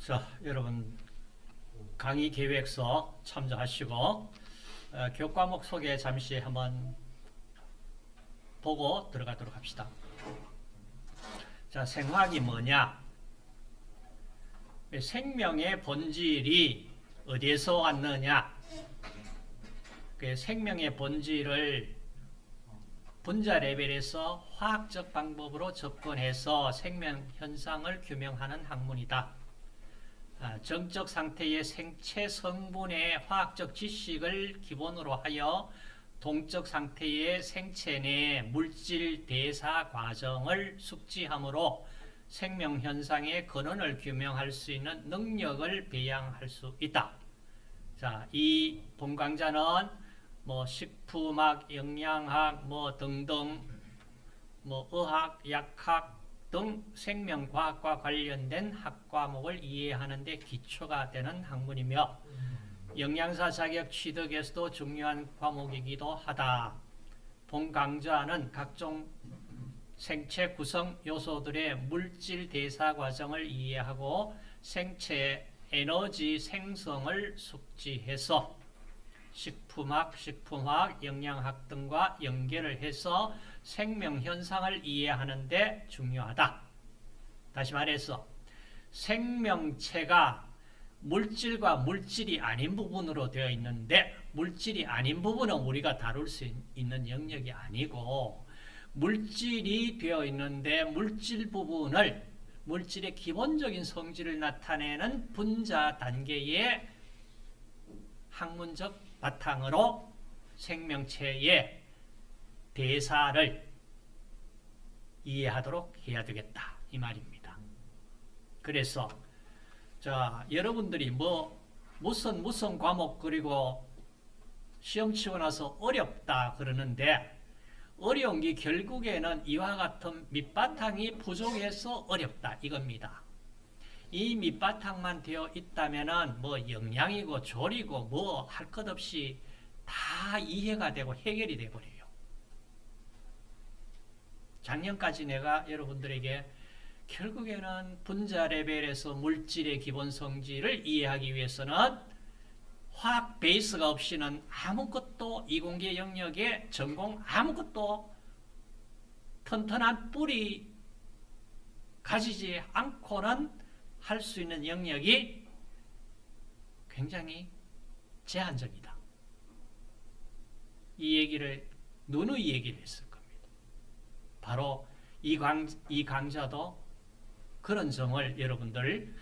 자, 여러분 강의 계획서 참조하시고 어, 교과목 소개 잠시 한번 보고 들어가도록 합시다. 자, 생화학이 뭐냐? 생명의 본질이 어디에서 왔느냐? 그 생명의 본질을 분자 레벨에서 화학적 방법으로 접근해서 생명 현상을 규명하는 학문이다. 아, 정적 상태의 생체 성분의 화학적 지식을 기본으로 하여 동적 상태의 생체 내 물질 대사 과정을 숙지함으로 생명 현상의 근원을 규명할 수 있는 능력을 배양할 수 있다. 자, 이 본강좌는 뭐 식품학, 영양학, 뭐 등등, 뭐 의학, 약학 등 생명과학과 관련된 학과목을 이해하는 데 기초가 되는 학문이며 영양사 자격 취득에서도 중요한 과목이기도 하다. 본 강좌는 각종 생체 구성 요소들의 물질 대사 과정을 이해하고 생체 에너지 생성을 숙지해서 식품학, 식품학, 영양학 등과 연계를 해서 생명 현상을 이해하는 데 중요하다. 다시 말해서 생명체가 물질과 물질이 아닌 부분으로 되어 있는데 물질이 아닌 부분은 우리가 다룰 수 있는 영역이 아니고 물질이 되어 있는데 물질 부분을 물질의 기본적인 성질을 나타내는 분자 단계의 학문적 바탕으로 생명체의 대사를 이해하도록 해야 되겠다 이 말입니다. 그래서 자 여러분들이 뭐 무슨 무슨 과목 그리고 시험 치고 나서 어렵다 그러는데 어려운 게 결국에는 이와 같은 밑바탕이 부족해서 어렵다 이겁니다. 이 밑바탕만 되어 있다면 뭐 영양이고 조리고 뭐 할 것 없이 다 이해가 되고 해결이 되버려요. 작년까지 내가 여러분들에게 결국에는 분자 레벨에서 물질의 기본 성질을 이해하기 위해서는 화학 베이스가 없이는 아무것도 이공계 영역에 전공 아무것도 튼튼한 뿌리 가지지 않고는 할 수 있는 영역이 굉장히 제한적이다. 이 얘기를 누누이 얘기를 했을 겁니다. 바로 이, 강, 이 강좌도 그런 점을 여러분들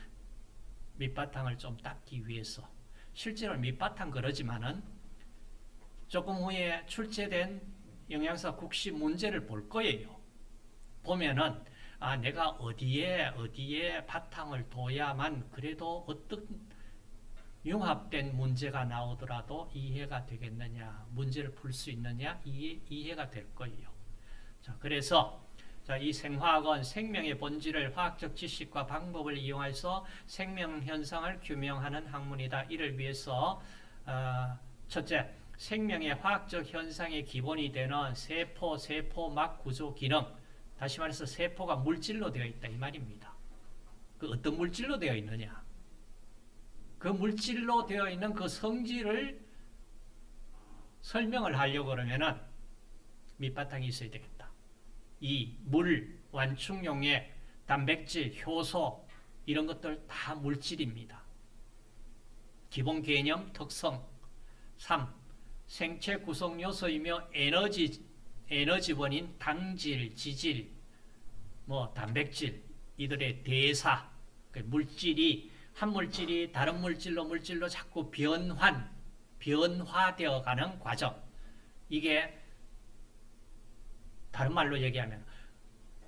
밑바탕을 좀 닦기 위해서 실제로 밑바탕 그러지만은 조금 후에 출제된 영양사 국시 문제를 볼 거예요. 보면은 아 내가 어디에 어디에 바탕을 둬야만 그래도 어떤 융합된 문제가 나오더라도 이해가 되겠느냐 문제를 풀 수 있느냐 이해, 이해가 될 거예요. 자 그래서 자, 이 생화학은 생명의 본질을 화학적 지식과 방법을 이용해서 생명 현상을 규명하는 학문이다. 이를 위해서 어, 첫째, 생명의 화학적 현상의 기본이 되는 세포, 세포막 구조 기능 다시 말해서 세포가 물질로 되어 있다 이 말입니다. 그 어떤 물질로 되어 있느냐 그 물질로 되어 있는 그 성질을 설명을 하려고 그러면은 밑바탕이 있어야 되겠다. 이 물, 완충용의 단백질, 효소 이런 것들 다 물질입니다. 기본 개념, 특성 3. 생체 구성 요소이며 에너지 에너지원인 당질, 지질, 뭐 단백질 이들의 대사 그 물질이 한 물질이 다른 물질로 물질로 자꾸 변환, 변화되어 가는 과정 이게 다른 말로 얘기하면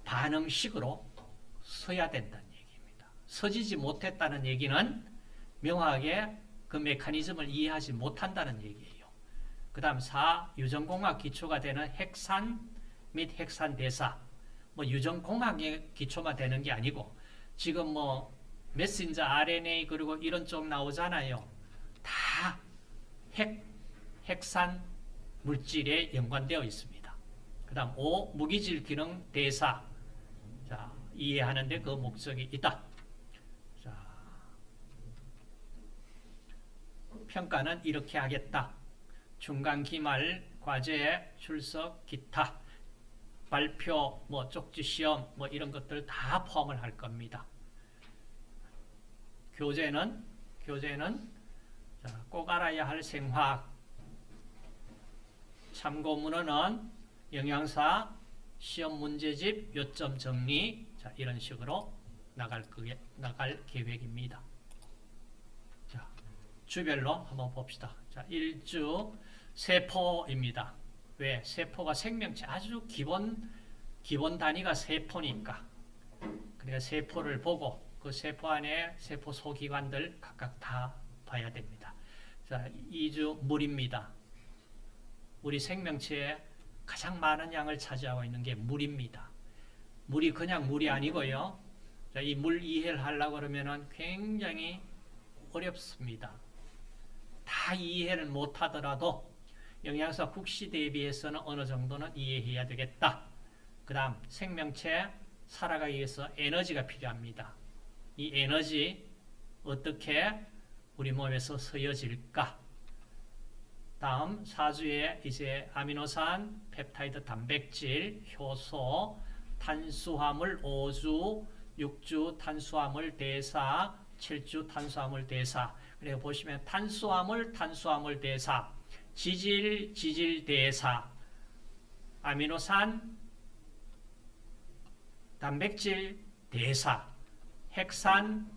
반응식으로 서야 된다는 얘기입니다. 서지지 못했다는 얘기는 명확하게 그 메커니즘을 이해하지 못한다는 얘기예요. 그 다음 4. 유전공학 기초가 되는 핵산 및 핵산 대사 뭐 유전공학의 기초가 되는 게 아니고 지금 뭐 메신저 RNA 그리고 이런 쪽 나오잖아요. 다 핵, 핵산 물질에 연관되어 있습니다. 그 다음 5. 무기질 기능 대사 자, 이해하는데 그 목적이 있다. 자, 평가는 이렇게 하겠다. 중간 기말 과제 출석 기타 발표 뭐 쪽지 시험 뭐 이런 것들 다 포함을 할 겁니다. 교재는 교재는 자, 꼭 알아야 할 생화학 참고 문헌은 영양사 시험 문제집 요점 정리 자, 이런 식으로 나갈 그게 나갈 계획입니다. 자, 주별로 한번 봅시다. 자, 일주 세포입니다. 왜? 세포가 생명체 아주 기본 기본 단위가 세포니까. 그러니까 세포를 보고 그 세포 안에 세포 소기관들 각각 다 봐야 됩니다. 자, 2주 물입니다. 우리 생명체에 가장 많은 양을 차지하고 있는 게 물입니다. 물이 그냥 물이 아니고요. 이 물 이해를 하려고 그러면은 굉장히 어렵습니다. 다 이해를 못 하더라도 영양사 국시 대비해서는 어느 정도는 이해해야 되겠다. 그 다음 생명체 살아가기 위해서 에너지가 필요합니다. 이 에너지 어떻게 우리 몸에서 쓰여질까? 다음 사주에 이제 아미노산, 펩타이드, 단백질, 효소, 탄수화물, 5주, 6주 탄수화물 대사, 7주 탄수화물 대사. 그리고 보시면 탄수화물, 탄수화물 대사, 지질, 지질 대사, 아미노산, 단백질 대사, 핵산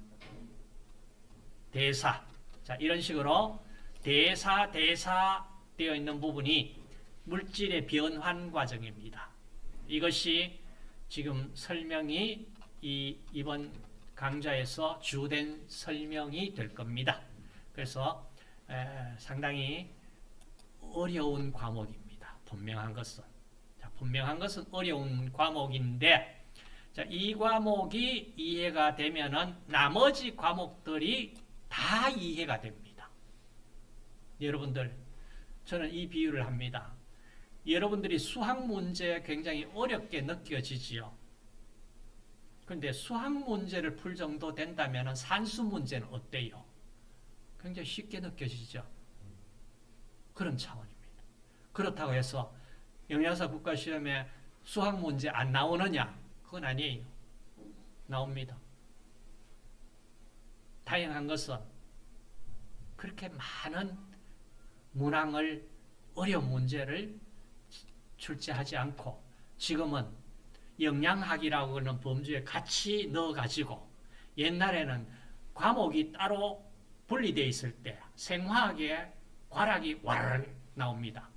대사. 자, 이런 식으로 대사, 대사 되어 있는 부분이 물질의 변환 과정입니다. 이것이 지금 설명이 이 이번 강좌에서 주된 설명이 될 겁니다. 그래서 에, 상당히 어려운 과목입니다. 분명한 것은. 자, 분명한 것은 어려운 과목인데 자, 이 과목이 이해가 되면은 나머지 과목들이 다 이해가 됩니다. 여러분들, 저는 이 비유를 합니다. 여러분들이 수학 문제 굉장히 어렵게 느껴지지요. 그런데 수학 문제를 풀 정도 된다면 산수 문제는 어때요? 굉장히 쉽게 느껴지죠. 그런 차원입니다. 그렇다고 해서 영양사 국가시험에 수학 문제 안 나오느냐? 그건 아니에요. 나옵니다. 다양한 것은 그렇게 많은 문항을 어려운 문제를 출제하지 않고 지금은 영양학이라고 하는 범주에 같이 넣어가지고 옛날에는 과목이 따로 분리되어 있을 때 생화학에 과락이 와르르 나옵니다.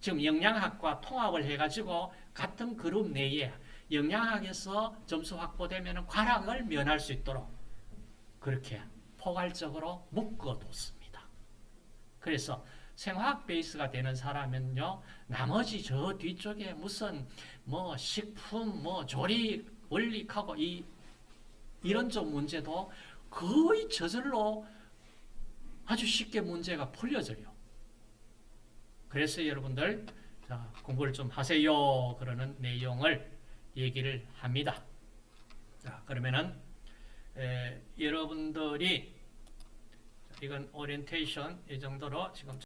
지금 영양학과 통합을 해가지고 같은 그룹 내에 영양학에서 점수 확보되면 과락을 면할 수 있도록 그렇게 포괄적으로 묶어뒀습니다. 그래서 생화학 베이스가 되는 사람은요, 나머지 저 뒤쪽에 무슨 뭐 식품, 뭐 조리 원리하고 이 이런 쪽 문제도 거의 저절로 아주 쉽게 문제가 풀려져요. 그래서 여러분들 자, 공부를 좀 하세요. 그러는 내용을 얘기를 합니다. 자, 그러면은 에, 여러분들이 이건 오리엔테이션 이 정도로 지금